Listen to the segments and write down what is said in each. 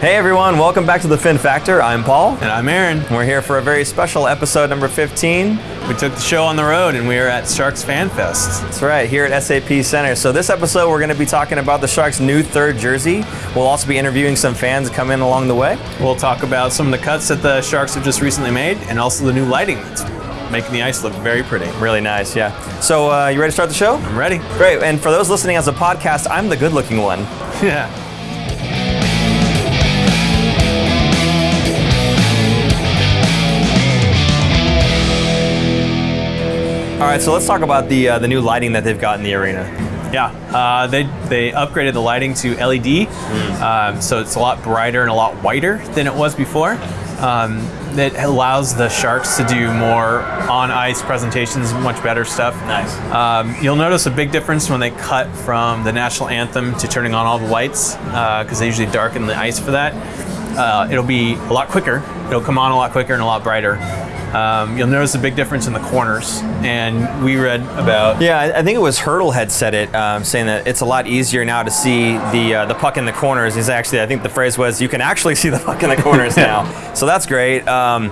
Hey everyone, welcome back to the Fin Factor. I'm Paul. And I'm Aaron. We're here for a very special episode number 15. We took the show on the road and we are at Sharks Fan Fest. That's right, here at SAP Center. So this episode we're going to be talking about the Sharks' new third jersey. We'll also be interviewing some fans come in along the way. We'll talk about some of the cuts that the Sharks have just recently made and also the new lighting that's making the ice look very pretty. Really nice, yeah. So uh, you ready to start the show? I'm ready. Great, and for those listening as a podcast, I'm the good looking one. Yeah. All right, so let's talk about the uh, the new lighting that they've got in the arena. Yeah, uh, they they upgraded the lighting to LED, mm. um, so it's a lot brighter and a lot whiter than it was before. Um, it allows the Sharks to do more on ice presentations, much better stuff. Nice. Um, you'll notice a big difference when they cut from the national anthem to turning on all the lights, because uh, they usually darken the ice for that. Uh, it'll be a lot quicker. It'll come on a lot quicker and a lot brighter. Um, you'll notice a big difference in the corners. And we read about. Yeah, I think it was Hertl had said it, um, saying that it's a lot easier now to see the uh, the puck in the corners. Is actually, I think the phrase was, you can actually see the puck in the corners now. So that's great. Um,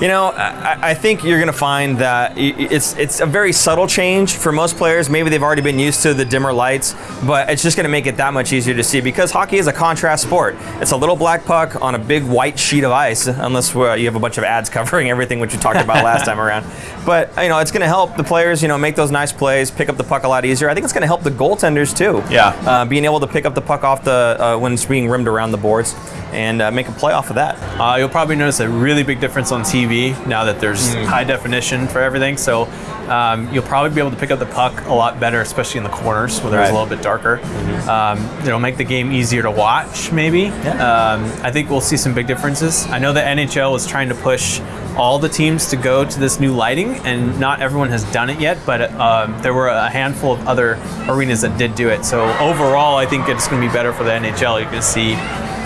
you know, I, I think you're going to find that it's it's a very subtle change for most players. Maybe they've already been used to the dimmer lights, but it's just going to make it that much easier to see because hockey is a contrast sport. It's a little black puck on a big white sheet of ice, unless you have a bunch of ads covering everything, which we talked about last time around. But you know, it's going to help the players, you know, make those nice plays, pick up the puck a lot easier. I think it's going to help the goaltenders too. Yeah, uh, being able to pick up the puck off the uh, when it's being rimmed around the boards and uh, make a play off of that. Uh, you'll probably notice a really big difference on TV now that there's mm. high definition for everything. So um, you'll probably be able to pick up the puck a lot better, especially in the corners where there's right. a little bit darker. Mm-hmm. Um, it'll make the game easier to watch, maybe. Yeah. Um, I think we'll see some big differences. I know the NHL is trying to push all the teams to go to this new lighting, and not everyone has done it yet, but uh, there were a handful of other arenas that did do it. So overall, I think it's going to be better for the NHL. You're going to see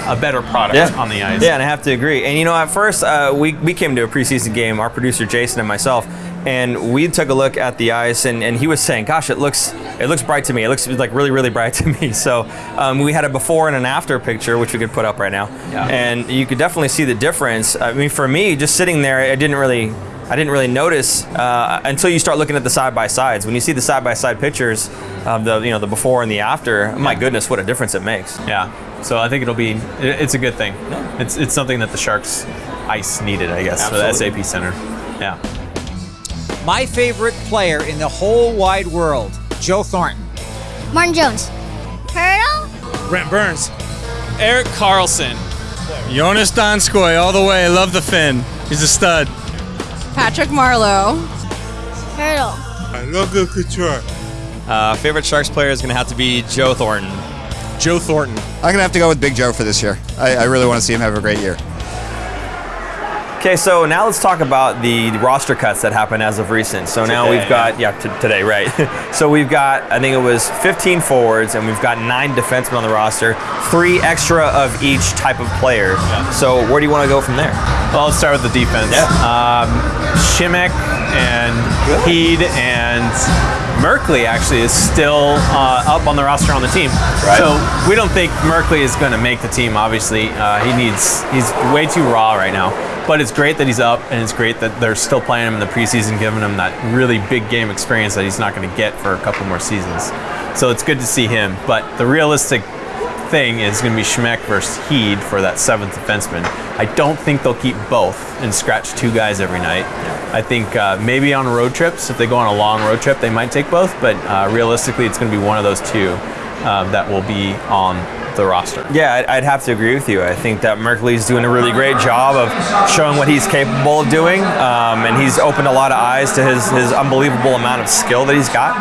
a better product yeah. on the ice. Yeah, and I have to agree. And you know, at first, uh, we, we came to a preseason game, our producer Jason and myself, and we took a look at the ice, and, and he was saying, "Gosh, it looks it looks bright to me. It looks like really really bright to me." So um, we had a before and an after picture, which we could put up right now, yeah. and you could definitely see the difference. I mean, for me, just sitting there, I didn't really I didn't really notice uh, until you start looking at the side by sides. When you see the side by side pictures of the you know the before and the after, yeah. my goodness, what a difference it makes. Yeah. So I think it'll be it's a good thing. Yeah. It's it's something that the Sharks ice needed, I guess, Absolutely. for the SAP Center. Yeah. My favorite player in the whole wide world, Joe Thornton. Martin Jones. Hertl. Brent Burns. Erik Karlsson. Joonas Donskoi all the way. Love the Finn. He's a stud. Patrick Marleau. Hertl. Logan Couture. Uh, favorite Sharks player is going to have to be Joe Thornton. Joe Thornton. I'm going to have to go with Big Joe for this year. I, I really want to see him have a great year. Okay, so now let's talk about the roster cuts that happened as of recent. So now we've got, yeah, t- today, right. so we've got, I think it was 15 forwards, and we've got nine defensemen on the roster, three extra of each type of player. Yeah. So where do you want to go from there? Well, let's start with the defense. Yeah. Um, Simek and Heed and Merkley actually is still uh, up on the roster on the team. Right. So we don't think Merkley is going to make the team. Obviously, uh, he needs he's way too raw right now. But it's great that he's up, and it's great that they're still playing him in the preseason, giving him that really big game experience that he's not going to get for a couple more seasons. So it's good to see him. But the realistic thing is going to be Simek versus Heed for that seventh defenseman. I don't think they'll keep both and scratch two guys every night. I think uh, maybe on road trips, if they go on a long road trip, they might take both. But uh, realistically, it's going to be one of those two uh, that will be on the roster. Yeah, I'd have to agree with you. I think that Merkley's doing a really great job of showing what he's capable of doing, um, and he's opened a lot of eyes to his, his unbelievable amount of skill that he's got.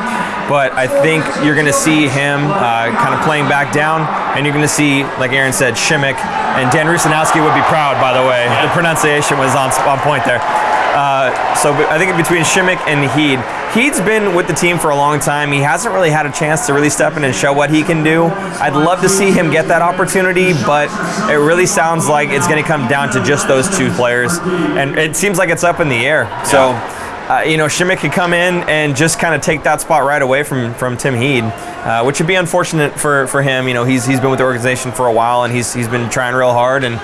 But I think you're going to see him uh, kind of playing back down, and you're going to see, like Aaron said, Simek, and Dan Rusanowsky would be proud, by the way. The pronunciation was on, on point there. Uh, so I think between Simek and Heed, Heed's been with the team for a long time. He hasn't really had a chance to really step in and show what he can do. I'd love to see him get that opportunity, but it really sounds like it's going to come down to just those two players, and it seems like it's up in the air. So. Uh, you know, Simek could come in and just kind of take that spot right away from from Tim Heed, uh, which would be unfortunate for, for him. You know, he's he's been with the organization for a while and he's he's been trying real hard and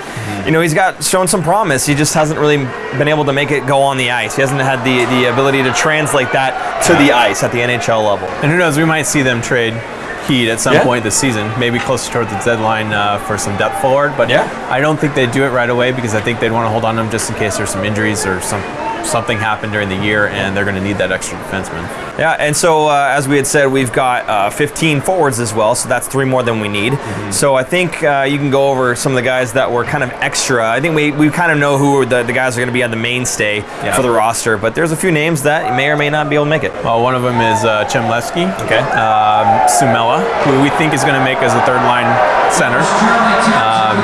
you know he's got shown some promise. He just hasn't really been able to make it go on the ice. He hasn't had the the ability to translate that to the ice at the NHL level. And who knows, we might see them trade Heed at some Yeah. point this season, maybe closer towards the deadline uh, for some depth forward. But Yeah. I don't think they'd do it right away because I think they'd want to hold on to him just in case there's some injuries or some something happened during the year and they're going to need that extra defenseman. Yeah, and so uh, as we had said, we've got uh, 15 forwards as well, so that's three more than we need. So I think uh, you can go over some of the guys that were kind of extra. I think we, we kind of know who the, the guys are going to be on the mainstay Yeah. for the roster, but there's a few names that may or may not be able to make it. Well, one of them is uh, Chmelevski. Okay. Um, Suomela, who we think is going to make as a third line center. Um,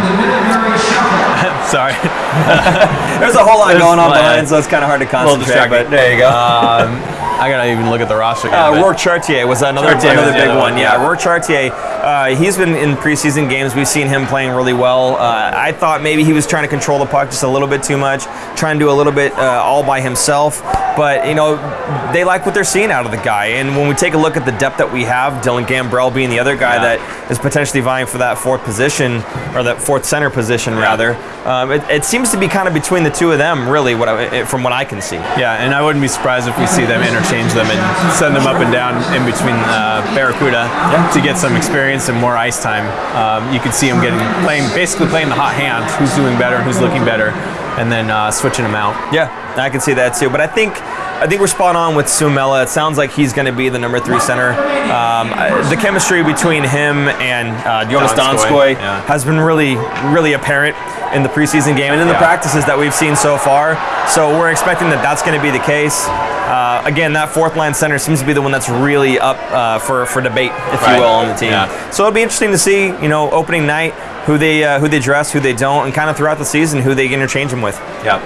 sorry. There's a whole lot There's- going on behind, so it's kind of hard to concentrate. But there you go. Um, I gotta even look at the roster. Again, Uh, Rourke Chartier was another, Chartier another was big one. one, Yeah, yeah. Rourke Chartier. Uh, he's been in preseason games. We've seen him playing really well. Uh, I thought maybe he was trying to control the puck just a little bit too much, trying to do a little bit uh, all by himself. But you know, they like what they're seeing out of the guy. And when we take a look at the depth that we have, Dylan Gambrell being the other guy Yeah. that is potentially vying for that fourth position or that fourth center position rather. Um, it, it seems to be kind of between the two of them, really, what I, from what I can see. Yeah, and I wouldn't be surprised if we see them interchange them and send them up and down in between uh, Barracuda to get some experience and more ice time. Um, you could see them getting playing basically playing the hot hand, who's doing better, who's looking better, and then uh, switching them out. Yeah, I can see that too. But I think I think we're spot on with Suomela. It sounds like he's going to be the number three center. Um, the chemistry between him and uh, Joonas Donskoi, Donskoy yeah. has been really, really apparent in the preseason game and in the Yeah. practices that we've seen so far. So we're expecting that that's going to be the case. Uh, again, that fourth line center seems to be the one that's really up uh, for for debate, if Right. you will, on the team. Yeah. So it'll be interesting to see, you know, opening night who they uh, who they dress, who they don't, and kind of throughout the season who they interchange them with. Yeah.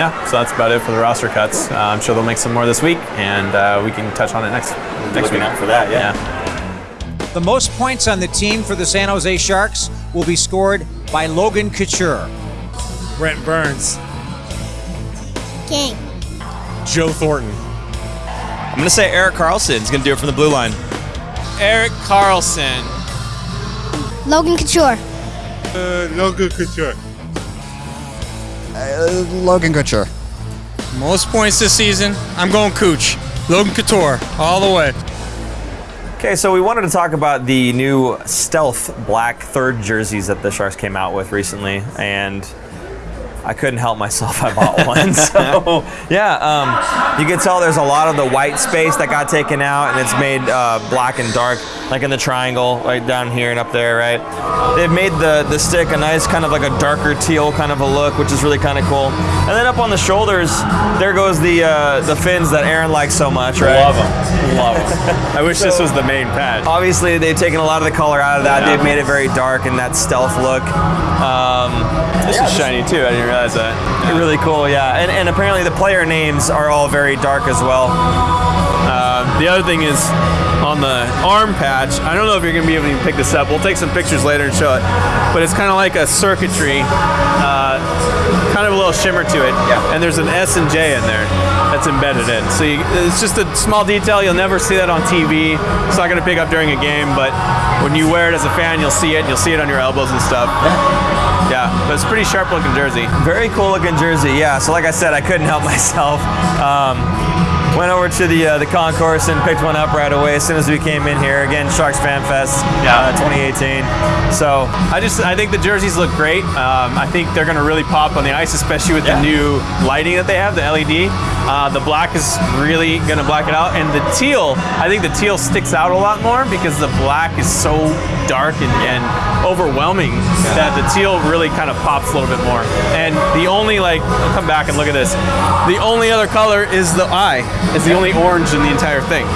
Yeah, so that's about it for the roster cuts. Uh, I'm sure they'll make some more this week, and uh, we can touch on it next next week. for that, Yeah. The most points on the team for the San Jose Sharks will be scored by Logan Couture. Brent Burns. King. Joe Thornton. I'm going to say Erik Karlsson is going to do it from the blue line. Erik Karlsson. Logan Couture. Uh, Logan Couture. Logan Couture. Most points this season. I'm going Cooch. Logan Couture, all the way. Okay, so we wanted to talk about the new stealth black third jerseys that the Sharks came out with recently, and I couldn't help myself. I bought one. so yeah, um, you can tell there's a lot of the white space that got taken out, and it's made uh, black and dark, like in the triangle, right down here and up there, right? They've made the the stick a nice kind of like a darker teal kind of a look, which is really kind of cool. And then up on the shoulders, there goes the uh, the fins that Aaron likes so much, right? Love them. Love them. I wish this was the main patch. Obviously, they've taken a lot of the color out of that. Yeah. They've made it very dark and that stealth look. Um, This is shiny too. I didn't realize that. really cool, yeah. And, and apparently, the player names are all very dark as well. Um, the other thing is on the arm patch. I don't know if you're gonna be able to pick this up. We'll take some pictures later and show it. But it's kind of like a circuitry, uh, kind of a little shimmer to it. Yeah. And there's an S and J in there that's embedded in. So you, it's just a small detail. You'll never see that on TV. It's not gonna pick up during a game, but when you wear it as a fan, you'll see it. And You'll see it on your elbows and stuff. Yeah, but it's a pretty sharp looking jersey. Very cool looking jersey, yeah. So, like I said, I couldn't help myself. Um, went over to the uh, the concourse and picked one up right away as soon as we came in here. Again, Sharks Fan Fest Yeah. uh, 2018. So, I just I think the jerseys look great. Um, I think they're going to really pop on the ice, especially with Yeah. the new lighting that they have, the LED. Uh, the black is really going to black it out, and the teal. I think the teal sticks out a lot more because the black is so dark and, and overwhelming that the teal really kind of pops a little bit more. And the only like, come back and look at this. The only other color is the eye. It's the only orange in the entire thing.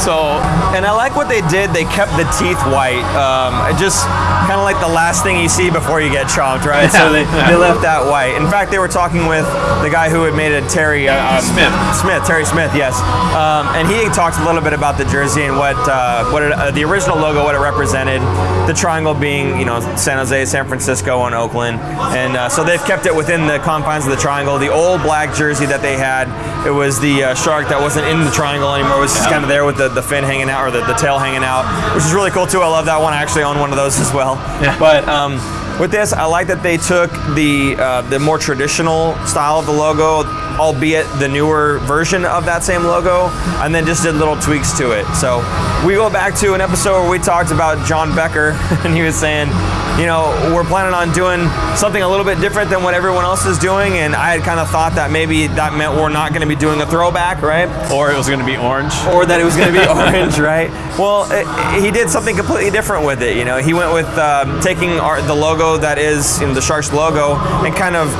So And I like what they did. They kept the teeth white. Um, just kind of like the last thing you see before you get chomped, right? So they, they left that white. In fact, they were talking with the guy who had made it, Terry uh, um, Smith. Smith, Terry Smith, yes. Um, and he talked a little bit about the jersey and what uh, what it, uh, the original logo, what it represented. The triangle being, you know, San Jose, San Francisco, and Oakland. And uh, so they've kept it within the confines of the triangle. The old black jersey that they had, it was the uh, shark that wasn't in the triangle anymore. It was just kind of there with the, the fin hanging out or the, the tail hanging out, which is really cool too. I love that one. I actually own one of those as well. Yeah. But um, with this, I like that they took the uh, the more traditional style of the logo, albeit the newer version of that same logo, and then just did little tweaks to it. So we go back to an episode where we talked about John Becker, and he was saying, you know, we're planning on doing something a little bit different than what everyone else is doing, and I had kind of thought that maybe that meant we're not going to be doing a throwback, right? or it was going to be orange. or that it was going to be orange, right? Well, it, he did something completely different with it. You know, he went with um, taking our, the logo that is you know, the Sharks logo and kind of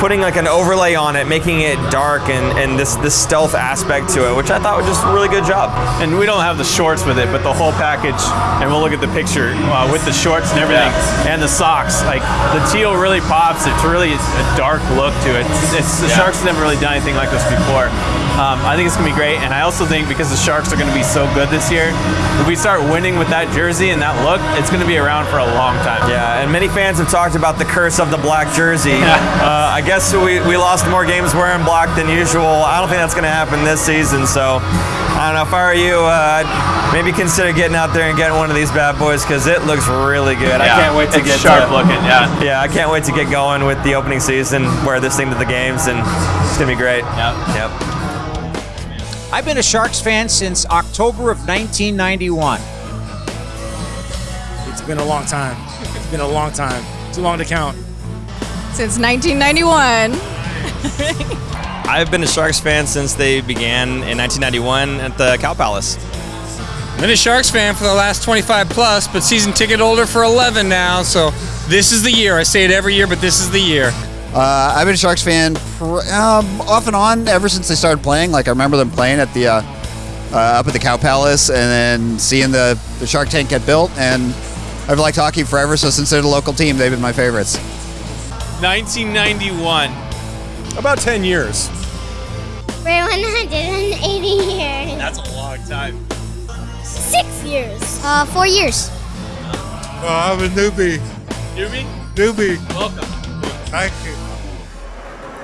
putting like an overlay on it, making it dark and, and this this stealth aspect to it, which I thought was just a really good job. And we don't have the shorts with it, but the whole package, and we'll look at the picture uh, with the shorts and everything, and the socks. Like the teal really pops. It's really a dark look to it. It's the Sharks have never really done anything like this before. Um, I think it's gonna be great, and I also think because the Sharks are gonna be so good this year, if we start winning with that jersey and that look, it's gonna be around for a long time. Yeah, and many fans have talked about the curse of the black jersey. Uh, I guess we, we lost more games wearing black than usual. I don't think that's going to happen this season. So I don't know. If I were you, uh, I'd maybe consider getting out there and getting one of these bad boys because it looks really good. Yeah, I can't wait to it's get sharp to, looking. Yeah. Yeah, I can't wait to get going with the opening season. Wear this thing to the games, and it's gonna be great. Yep. Yep. I've been a Sharks fan since October of 1991. It's been a long time. It's been a long time. Too long to count. Since 1991. I've been a Sharks fan since they began in 1991 at the Cow Palace. I've Been a Sharks fan for the last 25 plus, but season ticket holder for 11 now. So this is the year. I say it every year, but this is the year. Uh, I've been a Sharks fan pr- um, off and on ever since they started playing. Like I remember them playing at the uh, uh, up at the Cow Palace, and then seeing the, the Shark Tank get built. And I've liked hockey forever. So since they're the local team, they've been my favorites. 1991. About 10 years. For 180 years. That's a long time. Six years. Uh, four years. Well, I'm a newbie. Newbie, Newbie. welcome. Thank you.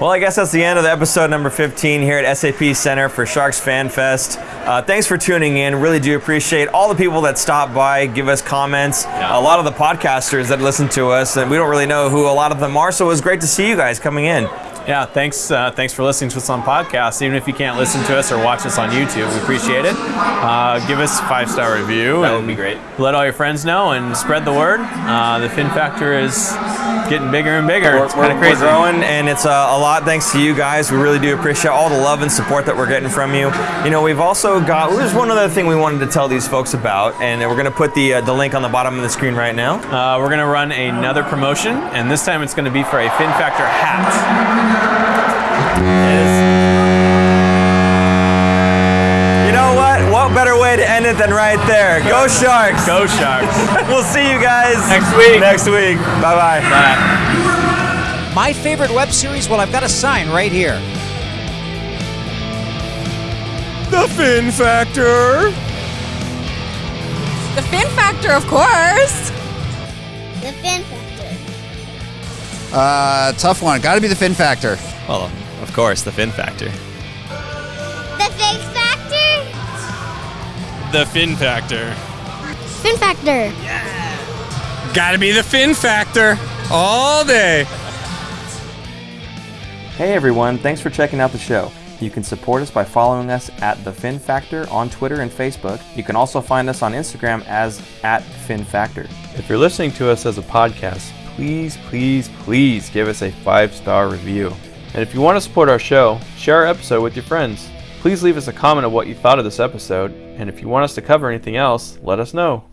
Well, I guess that's the end of the episode number 15 here at SAP Center for Sharks Fan Fest. Uh, thanks for tuning in. Really do appreciate all the people that stop by, give us comments. A lot of the podcasters that listen to us, and we don't really know who a lot of them are. So it was great to see you guys coming in. Yeah, thanks. Uh, thanks for listening to us on podcast. Even if you can't listen to us or watch us on YouTube, we appreciate it. Uh, give us a five star review. That would be great. Let all your friends know and spread the word. Uh, the Fin Factor is getting bigger and bigger. We're, it's kind of crazy. we're growing, and it's uh, a lot thanks to you guys. We really do appreciate all the love and support that we're getting from you. You know, we've also got there's one other thing we wanted to tell these folks about, and we're going to put the uh, the link on the bottom of the screen right now. Uh, we're going to run another promotion, and this time it's going to be for a Fin Factor hat. You know what? What better way to end it than right there? Go Sharks! Go Sharks! we'll see you guys Next week. Next week. Bye bye. Bye. My favorite web series? Well, I've got a sign right here. The Fin Factor. The Fin Factor, of course. The Fin Factor. Uh, tough one. Got to be the Fin Factor. Well, of course, the Fin Factor. The Fig Factor. The Fin Factor. Fin Factor. Gotta be the Fin Factor all day. Hey everyone, thanks for checking out the show. You can support us by following us at The Fin Factor on Twitter and Facebook. You can also find us on Instagram as at Fin Factor. If you're listening to us as a podcast, please, please, please give us a five star review. And if you want to support our show, share our episode with your friends. Please leave us a comment of what you thought of this episode, and if you want us to cover anything else, let us know.